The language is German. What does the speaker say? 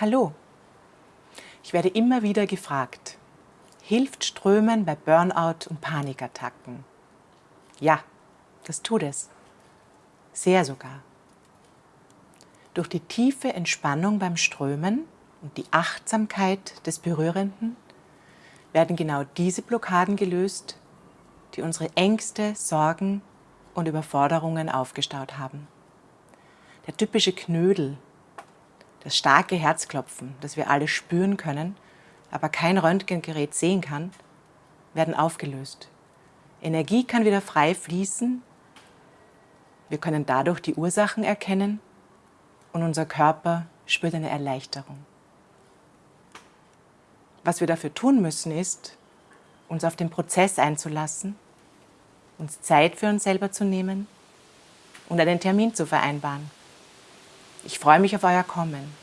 Hallo. Ich werde immer wieder gefragt, hilft Strömen bei Burnout und Panikattacken? Ja, das tut es. Sehr sogar. Durch die tiefe Entspannung beim Strömen und die Achtsamkeit des Berührenden werden genau diese Blockaden gelöst, die unsere Ängste, Sorgen und Überforderungen aufgestaut haben. Der typische Knödel das starke Herzklopfen, das wir alle spüren können, aber kein Röntgengerät sehen kann, werden aufgelöst. Energie kann wieder frei fließen. Wir können dadurch die Ursachen erkennen und unser Körper spürt eine Erleichterung. Was wir dafür tun müssen, ist, uns auf den Prozess einzulassen, uns Zeit für uns selber zu nehmen und einen Termin zu vereinbaren. Ich freue mich auf euer Kommen.